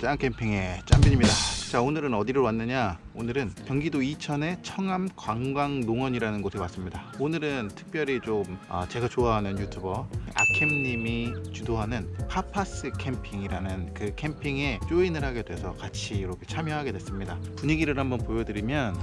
짠캠핑의 짠빈입니다. 자 오늘은 어디로 왔느냐 오늘은 경기도 이천의 청암 관광농원이라는 곳에 왔습니다. 오늘은 특별히 좀 아, 제가 좋아하는 유튜버 아캠님이 주도하는 파파스 캠핑이라는 그 캠핑에 조인을 하게 돼서 같이 이렇게 참여하게 됐습니다. 분위기를 한번 보여드리면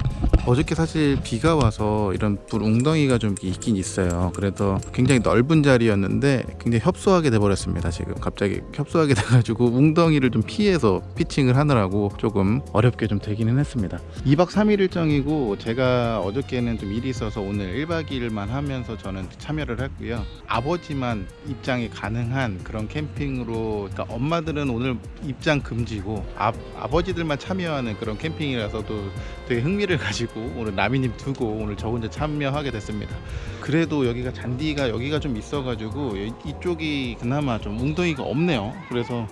어저께 사실 비가 와서 이런 불 웅덩이가 좀 있긴 있어요. 그래도 굉장히 넓은 자리였는데 굉장히 협소하게 돼버렸습니다 지금. 갑자기 협소하게 돼가지고 웅덩이를 좀 피해서 피칭을 하느라고 조금 어렵게 좀 되기는 했습니다 2박 3일 일정이고 제가 어저께는 좀 일이 있어서 오늘 1박 2일만 하면서 저는 참여를 했고요. 아버지만 입장이 가능한 그런 캠핑으로 그러니까 엄마들은 오늘 입장 금지고 아, 아버지들만 참여하는 그런 캠핑이라서 또 되게 흥미를 가지고 오늘 나미님 두고 오늘 저 혼자 참여하게 됐습니다. 그래도 여기가 잔디가 여기가 좀 있어 가지고 이- 이쪽이 그나마 좀 웅덩이가 없네요. 그래서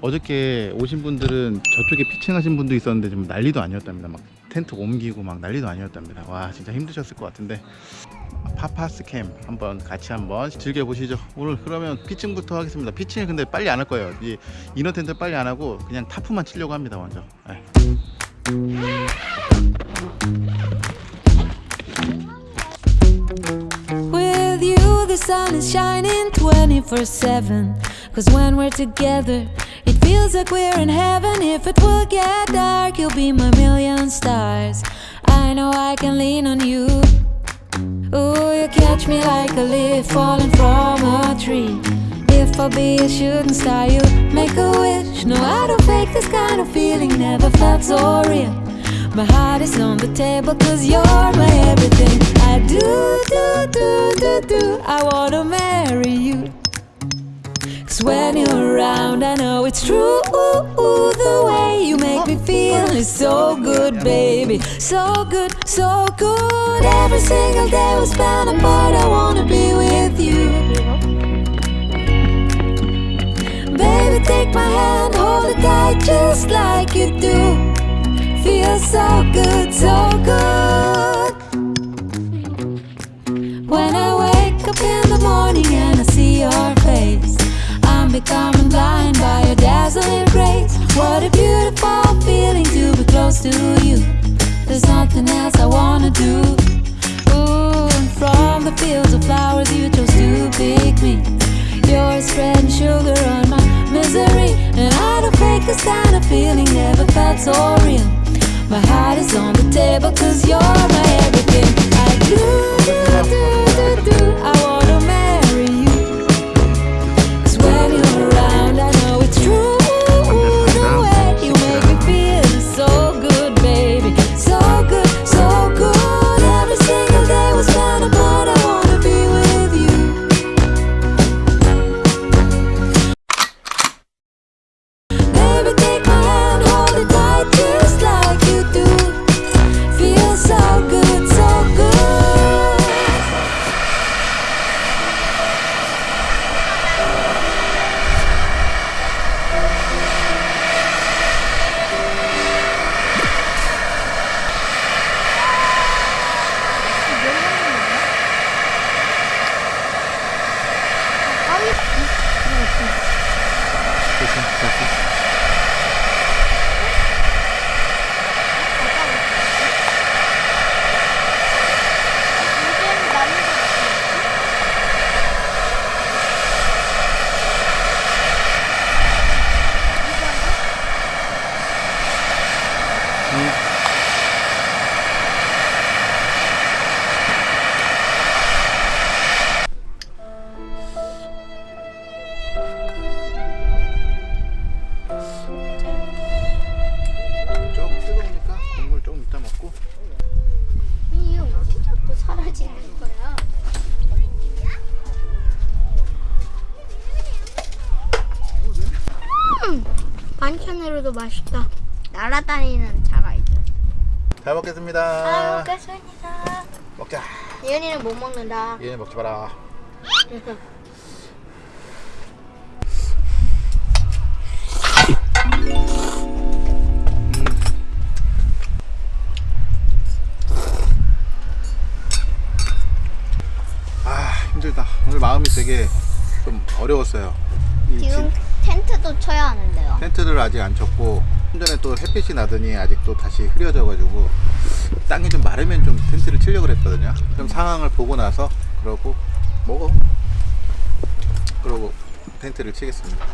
어저께 오신 분들은 저쪽에 피칭하신 분도 있었는데 좀 난리도 아니었답니다. 막 텐트 옮기고 막 난리도 아니었답니다. 와 진짜 힘드셨을 것 같은데. 파파스 캠 한번 같이 한번 즐겨보시죠. 오늘 그러면 피칭부터 하겠습니다. 피칭을 근데 빨리 안 할 거예요. 이 이너 텐트 빨리 안 하고 그냥 타프만 치려고 합니다 먼저. 네. With you, the sun is shining 24 7. Cause when we're together, it feels like we're in heaven. If it will get dark, you'll be my million stars. I know I can lean on you. Ooh, you catch me like a leaf falling from a tree. If I be a shooting star, you make a wish. No, I don't fake this kind of feeling, never felt so real. My heart is on the table cause you're my everything. I do, do, do, do, do. I wanna marry you. When you're around, I know it's true. The way you make me feel is so good, baby. So good, so good. Every single day we spend apart, I wanna be with you. Baby, take my hand, hold it tight just like you do. Feels so good, so good. Becoming blind by your dazzling grace. What a beautiful feeling to be close to you. There's nothing else I wanna do. Ooh, and from the fields of flowers you chose to pick me. You're spreading sugar on my misery, and I don't fake this kind of feeling. Never felt so real. My heart is on the table cause you're my everything. I do, do, do, do, 반찬으로도 맛있다. 날아다니는 자가이들. 잘 먹겠습니다 잘 먹겠습니다. 먹자 예은이는 못 먹는다. 얘네 먹지 마라 아 힘들다 오늘 마음이 되게 좀 어려웠어요 이 지금 진- 텐트도 쳐야 하는데요. 텐트를 아직 안 쳤고 좀 전에 또 햇빛이 나더니 아직 또 다시 흐려져 가지고 땅이 좀 마르면 좀 텐트를 치려고 그랬거든요. 좀 상황을 보고 나서 그러고 먹어. 그러고 텐트를 치겠습니다.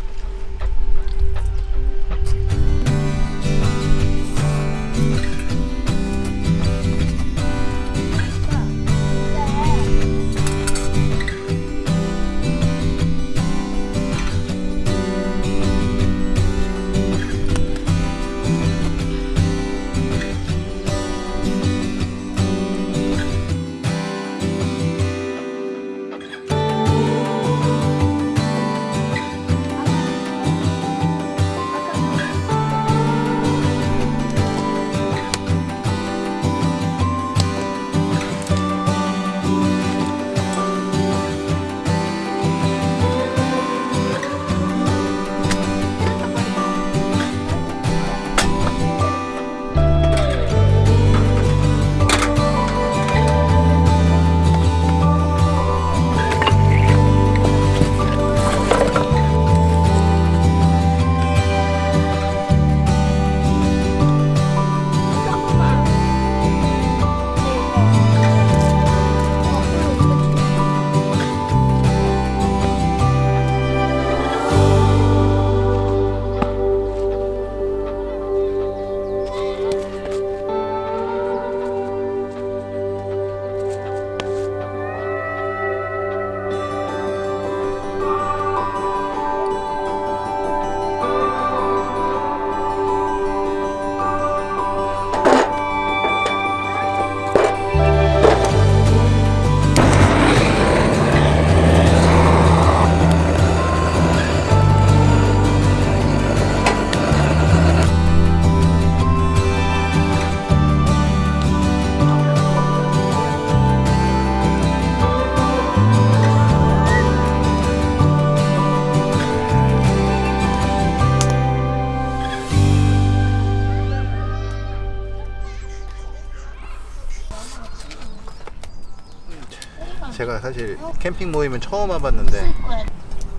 제가 사실 캠핑 모임은 처음 와봤는데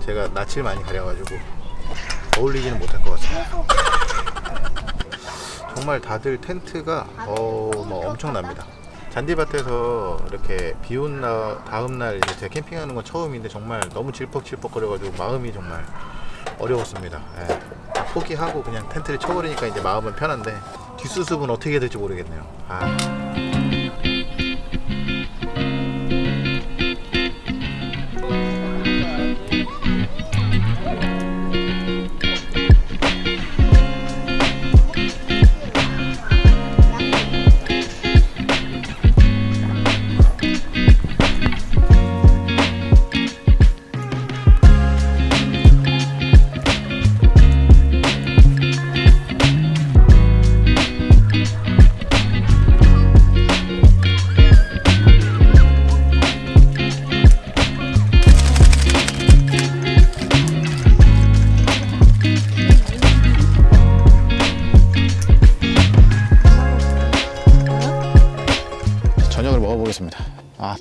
제가 낯을 많이 가려가지고 어울리지는 못할 것 같아요. 정말 다들 텐트가 어, 뭐 엄청납니다. 잔디밭에서 이렇게 비온 다음 날 이제 제가 캠핑하는 건 처음인데 정말 너무 질퍽질퍽 거려가지고 마음이 정말 어려웠습니다. 예. 포기하고 그냥 텐트를 쳐버리니까 이제 마음은 편한데 뒷수습은 어떻게 될지 모르겠네요. 아.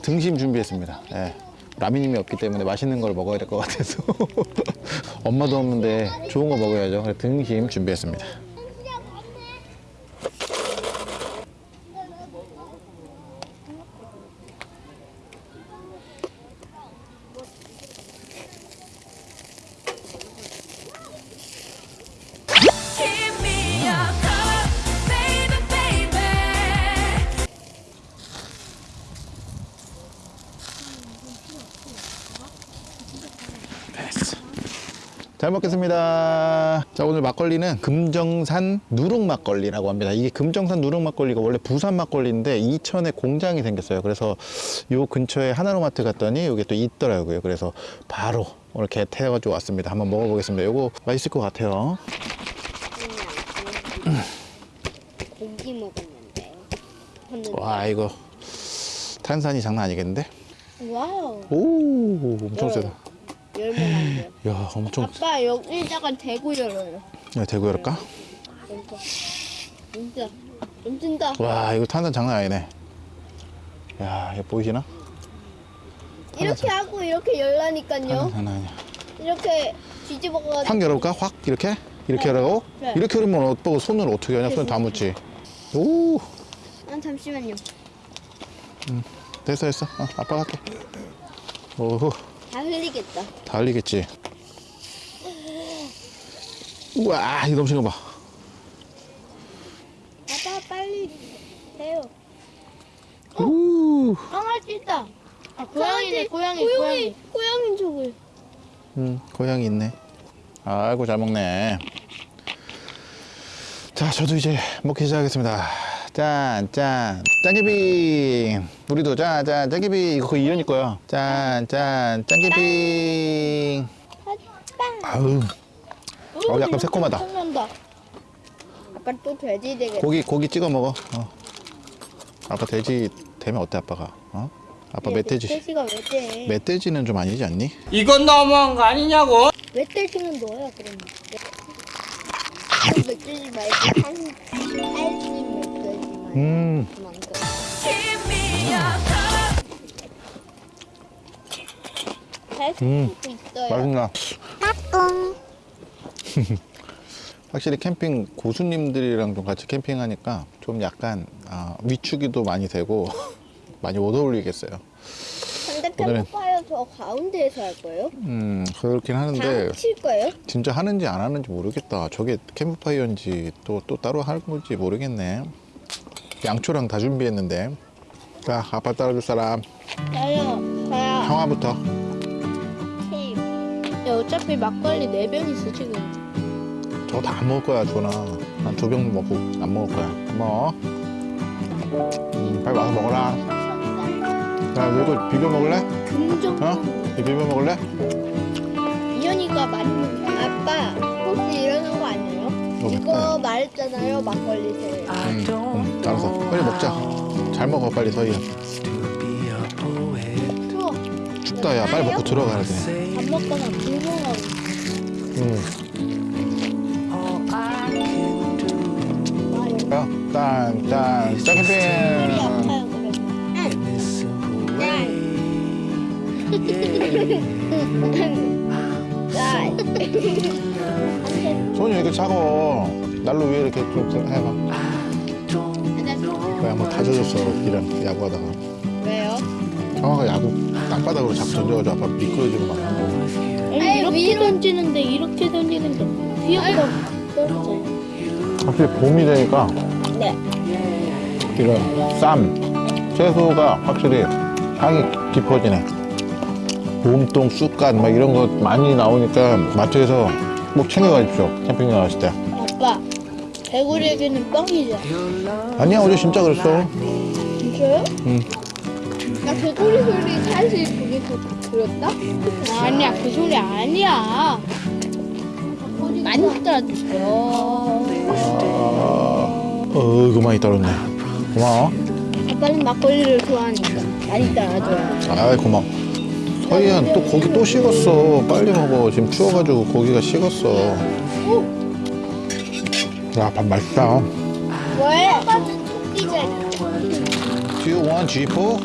등심 준비했습니다. 예. 라미님이 없기 때문에 맛있는 걸 먹어야 될 것 같아서 엄마도 없는데 좋은 거 먹어야죠. 등심 준비했습니다. 잘 먹겠습니다. 자 오늘 막걸리는 금정산 누룩 막걸리라고 합니다. 이게 금정산 누룩 막걸리가 원래 부산 막걸리인데 이천에 공장이 생겼어요. 그래서 요 근처에 하나로마트 갔더니 이게 또 있더라고요. 그래서 바로 오늘 개태가지고 왔습니다. 한번 먹어보겠습니다. 요거 맛있을 것 같아요. 고기 먹었는데. 와 이거 탄산이 장난 아니겠는데? Wow. 오 엄청 세다. 열면 안 돼요. 야 엄청 아빠 여기다가 대고 열어요. 야 대고 열을까? 진짜. 진짜. 좀 찐다. 와 이거 탄산 장난 아니네. 야 이거 보이시나? 이렇게 하고 이렇게 열라니까요. 장난 아니야. 이렇게 뒤집어가지고. 확 열어볼까? 확 이렇게? 이렇게 하라고? 네. 이렇게 하면 오빠가 손을 어떻게 하냐? 손 다 묻지. 오 아, 잠시만요. 됐어 됐어. 어, 아빠가 할게. 오호 다 흘리겠다. 다 흘리겠지. 우와 이거 넘치는 거 봐. 아빠 빨리 해요. 우. 강아지 있다. 아, 고양이네, 고양이, 고양이, 고양이. 고양이 저걸. 음, 고양이 있네. 아이고, 잘 먹네. 자, 저도 이제 먹기 시작하겠습니다. 짠, 짠. 짠개빙. 우리도 짠, 짠. 짠개빙. 이거 거의 이현이 거야. 짠, 짠. 짠개빙. 아우, 어, 약간 새콤하다. 아빠 또 돼지 되겠다. 고기, 고기 찍어 먹어. 어. 아빠 돼지 되면 어때, 아빠가? 어? 아빠 멧돼지. 멧돼지가 왜 돼? 멧돼지는 좀 아니지 않니? 이건 너무한 거 아니냐고? 멧돼지는 너야 그럼. 멧돼지 말고 한. 음, 음. 맛있나? 확실히 캠핑 고수님들이랑 좀 같이 캠핑하니까 좀 약간 아, 위축이도 많이 되고 많이 못 어울리겠어요. 근데 캠프파이어 저 가운데에서 할 거예요? 음 그렇긴 다 하는데 합칠 거예요? 진짜 하는지 안 하는지 모르겠다. 저게 캠프파이어인지 또 또 따로 하는 건지 모르겠네. 양초랑 다 준비했는데. 자 아빠 따라줄 사람 저요. 저요. 형아부터. 케이크. 야, 어차피 막걸리 4병 있어, 지금. 저거 다 안 먹을 거야 주원아. 난두 병 먹고 안 먹을 거야. 먹어. 음, 빨리 와서 먹어라. 야 이거 비벼 먹을래? 금정. 어? 이거 비벼 먹을래? 이현이가 많이 먹 아빠 혹시 이러는 거 아니에요? 이거 말했잖아요 막걸리 제. 응, 응, 알았어. 빨리 먹자. 잘 먹어, 빨리 서희야. 추워. 춥다, 야. 빨리 먹고 들어가야 돼. 밥 먹거나 불멍하고. 응. 야, 짠, 짠, 머리 짜게빙. 아 차가워? 난로 위에 이렇게 좀 해봐. 왜 한번 다 젖었어, 이런 야구하다가. 왜요? 형아가 야구 땅바닥으로 자꾸 던져가지고 아빠 미끄러지고 막 하고. 아니, 아니, 이렇게 위로- 던지는데, 이렇게 던지는데. 떨어져요. 확실히 봄이 되니까 네. 이런 쌈, 채소가 확실히 향이 깊어지네. 봄동, 쑥갓 막 이런 거 많이 나오니까 마트에서 꼭 챙겨가십시오. 캠핑 나가실 때. 아빠 개구리에게는 뻥이죠. 아니야, 어제 진짜 그랬어. 진짜요? 응. 나 개구리 소리 사실 그게 그, 그렸다? 아니야, 그 소리 아니야. 많이 따라주세요. 어, 이거 많이 따랐네. 고마워. 아빠는 막걸리를 좋아하니까 많이 따라줘요. 아이, 고마워. 서희야, 또 고기 또 식었어. 빨리 먹어. 지금 추워가지고 고기가 식었어. 야, 밥 맛있다. 왜? 아빠는 토끼잖아. Do you want G4?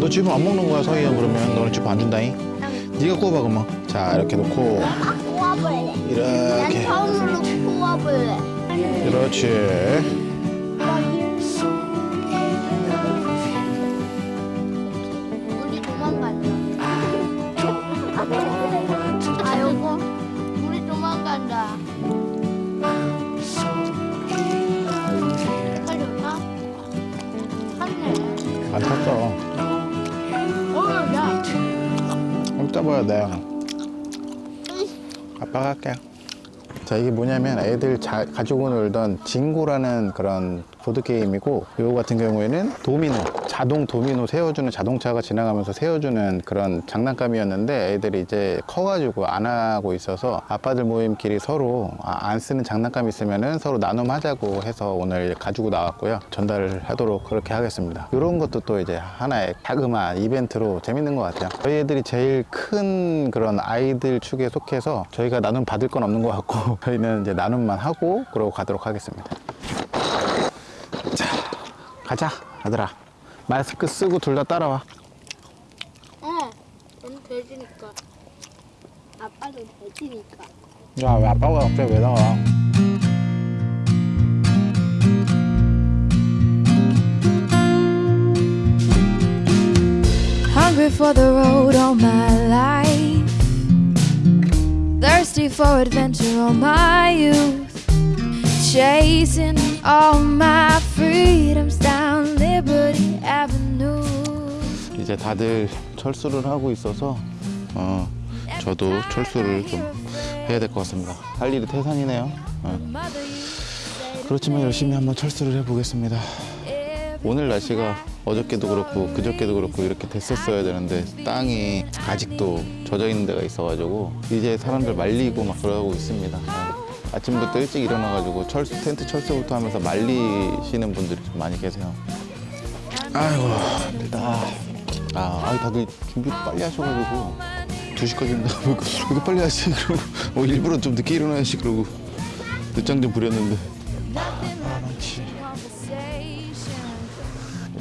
너 지금 안 먹는 거야, 서희야, 그러면. 너는 지금 안 준다잉? 네가 구워봐, 그러면. 자, 이렇게 놓고. 꼬아볼래. 이렇게. 처음으로 꼬아볼래. 그렇지. 탔어. 어, 야. 좀 떠봐야 돼. 아빠가 할게. 자, 이게 뭐냐면 애들 자, 가지고 놀던 징고라는 그런 보드게임이고, 이거 같은 경우에는 도미노, 자동 도미노 세워주는 자동차가 지나가면서 세워주는 그런 장난감이었는데 애들이 이제 커가지고 안 하고 있어서 아빠들 모임끼리 서로 아, 안 쓰는 장난감 있으면은 서로 나눔하자고 해서 오늘 가지고 나왔고요. 전달을 하도록 그렇게 하겠습니다. 이런 것도 또 이제 하나의 자그마한 이벤트로 재밌는 것 같아요. 저희 애들이 제일 큰 그런 아이들 축에 속해서 저희가 나눔 받을 건 없는 것 같고 저희는 이제 나눔만 하고 그러고 가도록 하겠습니다. 자, 가자, 아들아. 마스크 쓰고 둘 다 따라와. 어. 넌 돼지네. 그러니까 아빠도 돼지니까. 야, 왜 아빠가 갑자기 왜 나와? Hungry for the road all my life. Thirsty for adventure all my youth. Chasing all my freedoms down Liberty Avenue. 이제 다들 철수를 하고 있어서 어, 저도 철수를 좀 해야 될 것 같습니다. 할 일이 태산이네요. 어. 그렇지만 열심히 한번 철수를 해보겠습니다. 오늘 날씨가 어저께도 그렇고 그저께도 그렇고 이렇게 됐었어야 되는데 땅이 아직도 젖어 있는 데가 있어가지고 이제 사람들 말리고 막 그러고 있습니다. 네. 아침부터 일찍 일어나가지고 철수 텐트 철수부터 하면서 말리시는 분들이 좀 많이 계세요. 아이고 힘들다. 아, 아이 다들 준비를 빨리 하셔가지고 2시까지 온다 그러고 이거 빨리 하시 그러고 어, 일부러 좀 늦게 일어나야지 그러고 늦장 좀 부렸는데 아 많지.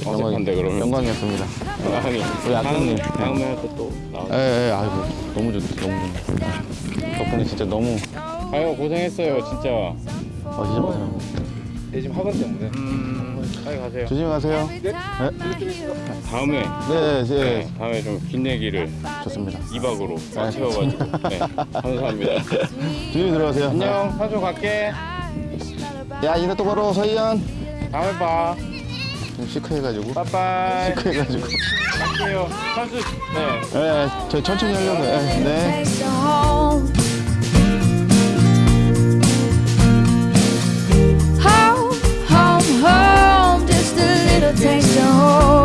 어색한데, 그러면? 영광이었습니다. 아니, 우리 아드님. 다음에 또 나와. 예, 예, 아이고 너무 좋, 너무 좋네. 덕분에 진짜 너무 아유 고생했어요 진짜. 어 진짜 고생. 내 지금 학원 때문에. 빨리 가세요. 조심히 가세요. 네, 다음에 네, 네, 네, 다음에 좀 긴 얘기를 좋습니다. 2박으로 채워가지고. 네, 감사합니다. 조심히 들어가세요. 안녕, 사조 갈게. 야 이제 또 걸어 서희연. 다음에 봐. 좀 시크해가지고. 빠빠이. 시크해가지고. 갈게요. 선수. 네. 네, 저 천천히 하려고. 요 네. 在守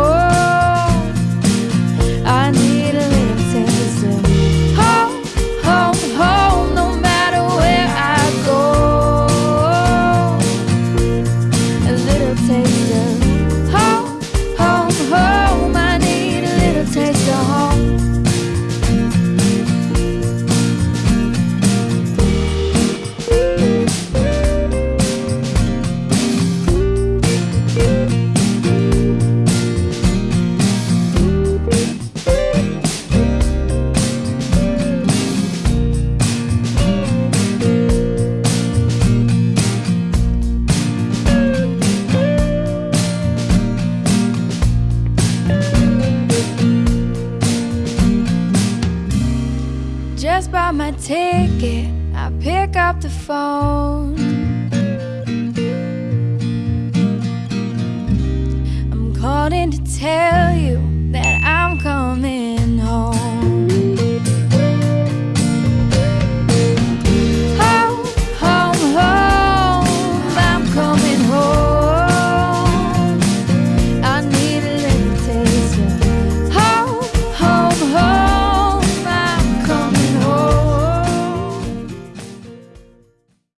Just bought my ticket. I pick up the phone. I'm calling to tell you